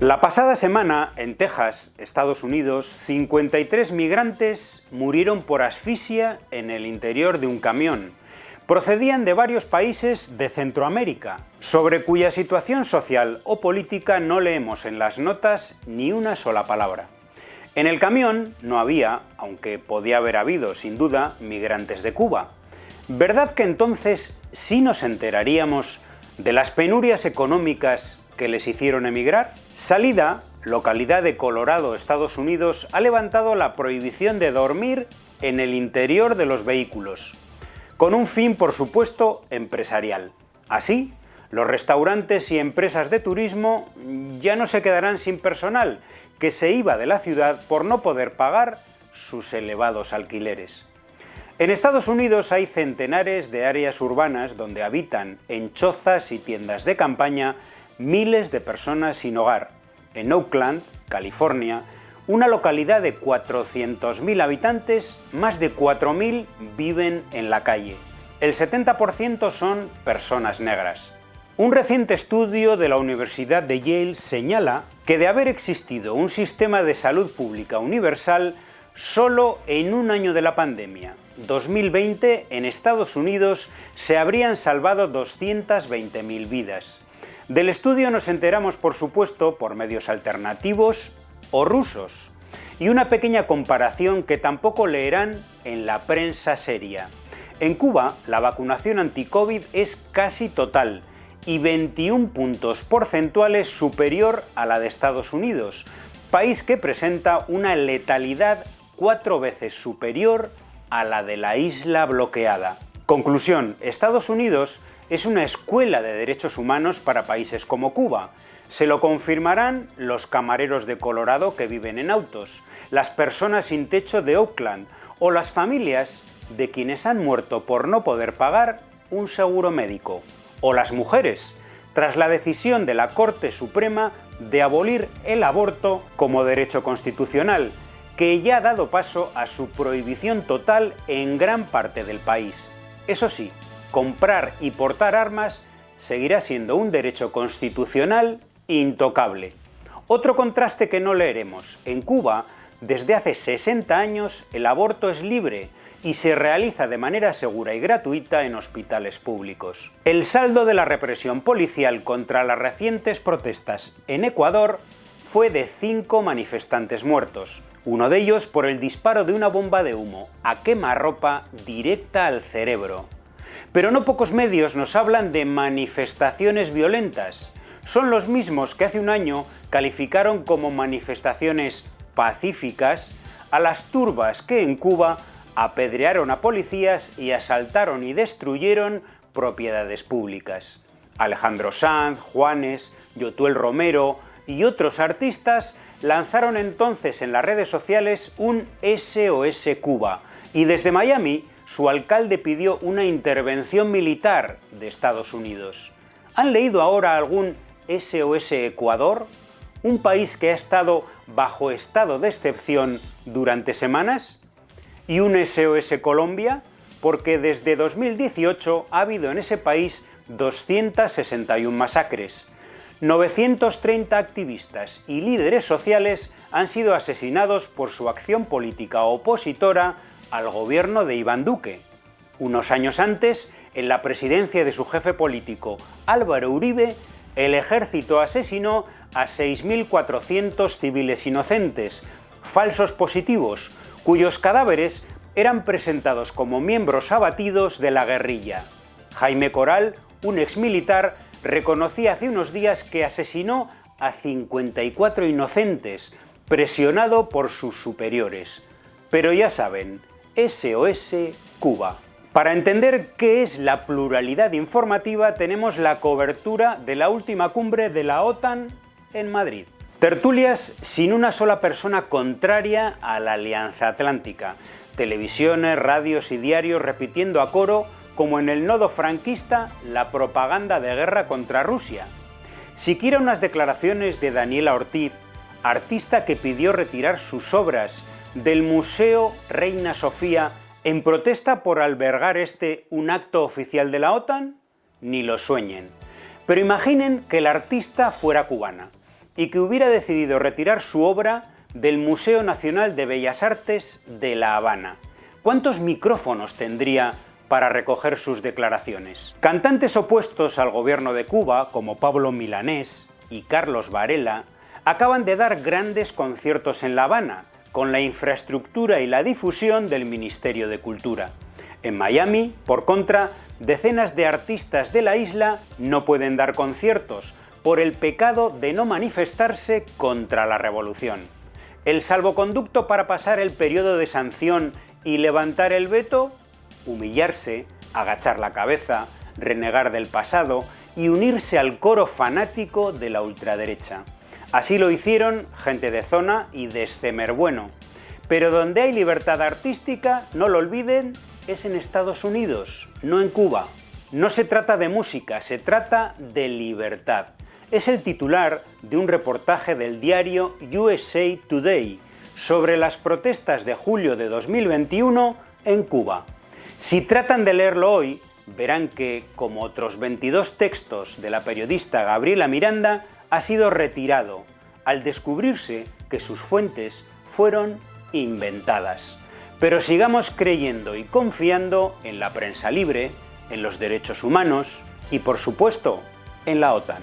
La pasada semana, en Texas, Estados Unidos, 53 migrantes murieron por asfixia en el interior de un camión. Procedían de varios países de Centroamérica, sobre cuya situación social o política no leemos en las notas ni una sola palabra. En el camión no había, aunque podía haber habido sin duda, migrantes de Cuba. ¿Verdad que entonces sí nos enteraríamos de las penurias económicas que les hicieron emigrar? Salida, localidad de Colorado, Estados Unidos, ha levantado la prohibición de dormir en el interior de los vehículos, con un fin, por supuesto, empresarial. Así, los restaurantes y empresas de turismo ya no se quedarán sin personal, que se iba de la ciudad por no poder pagar sus elevados alquileres. En Estados Unidos hay centenares de áreas urbanas donde habitan en chozas y tiendas de campaña miles de personas sin hogar. En Oakland, California, una localidad de 400.000 habitantes, más de 4.000 viven en la calle. El 70% son personas negras. Un reciente estudio de la Universidad de Yale señala que de haber existido un sistema de salud pública universal, solo en un año de la pandemia, 2020, en Estados Unidos se habrían salvado 220.000 vidas. Del estudio nos enteramos, por supuesto, por medios alternativos o rusos, y una pequeña comparación que tampoco leerán en la prensa seria. En Cuba, la vacunación anti-COVID es casi total y 21 puntos porcentuales superior a la de Estados Unidos, país que presenta una letalidad cuatro veces superior a la de la isla bloqueada. Conclusión, Estados Unidos es una escuela de derechos humanos para países como Cuba. Se lo confirmarán los camareros de Colorado que viven en autos, las personas sin techo de Oakland o las familias de quienes han muerto por no poder pagar un seguro médico. O las mujeres, tras la decisión de la Corte Suprema de abolir el aborto como derecho constitucional, que ya ha dado paso a su prohibición total en gran parte del país. Eso sí, comprar y portar armas seguirá siendo un derecho constitucional intocable. Otro contraste que no leeremos. En Cuba, desde hace 60 años, el aborto es libre y se realiza de manera segura y gratuita en hospitales públicos. El saldo de la represión policial contra las recientes protestas en Ecuador fue de cinco manifestantes muertos, uno de ellos por el disparo de una bomba de humo a quemarropa directa al cerebro. Pero no pocos medios nos hablan de manifestaciones violentas. Son los mismos que hace un año calificaron como manifestaciones pacíficas a las turbas que en Cuba apedrearon a policías y asaltaron y destruyeron propiedades públicas. Alejandro Sanz, Juanes, Yotuel Romero y otros artistas lanzaron entonces en las redes sociales un SOS Cuba y desde Miami su alcalde pidió una intervención militar de Estados Unidos. ¿Han leído ahora algún SOS Ecuador? ¿Un país que ha estado bajo estado de excepción durante semanas? ¿Y un SOS Colombia? Porque desde 2018 ha habido en ese país 261 masacres. 930 activistas y líderes sociales han sido asesinados por su acción política opositora al gobierno de Iván Duque. Unos años antes, en la presidencia de su jefe político, Álvaro Uribe, el ejército asesinó a 6.400 civiles inocentes, falsos positivos, cuyos cadáveres eran presentados como miembros abatidos de la guerrilla. Jaime Coral, un exmilitar, reconocía hace unos días que asesinó a 54 inocentes, presionado por sus superiores. Pero ya saben, SOS Cuba. Para entender qué es la pluralidad informativa tenemos la cobertura de la última cumbre de la OTAN en Madrid. Tertulias sin una sola persona contraria a la Alianza Atlántica. Televisiones, radios y diarios repitiendo a coro, como en el nodo franquista, la propaganda de guerra contra Rusia. Siquiera unas declaraciones de Daniela Ortiz, artista que pidió retirar sus obras del Museo Reina Sofía en protesta por albergar este un acto oficial de la OTAN, ni lo sueñen. Pero imaginen que el artista fuera cubana y que hubiera decidido retirar su obra del Museo Nacional de Bellas Artes de La Habana. ¿Cuántos micrófonos tendría para recoger sus declaraciones? Cantantes opuestos al gobierno de Cuba, como Pablo Milanés y Carlos Varela, acaban de dar grandes conciertos en La Habana, con la infraestructura y la difusión del Ministerio de Cultura. En Miami, por contra, decenas de artistas de la isla no pueden dar conciertos por el pecado de no manifestarse contra la revolución. El salvoconducto para pasar el periodo de sanción y levantar el veto, humillarse, agachar la cabeza, renegar del pasado y unirse al coro fanático de la ultraderecha. Así lo hicieron gente de zona y de Bueno. Pero donde hay libertad artística, no lo olviden, es en Estados Unidos, no en Cuba. No se trata de música, se trata de libertad. Es el titular de un reportaje del diario USA Today sobre las protestas de julio de 2021 en Cuba. Si tratan de leerlo hoy, verán que, como otros 22 textos de la periodista Gabriela Miranda, ha sido retirado al descubrirse que sus fuentes fueron inventadas. Pero sigamos creyendo y confiando en la prensa libre, en los derechos humanos y, por supuesto, en la OTAN.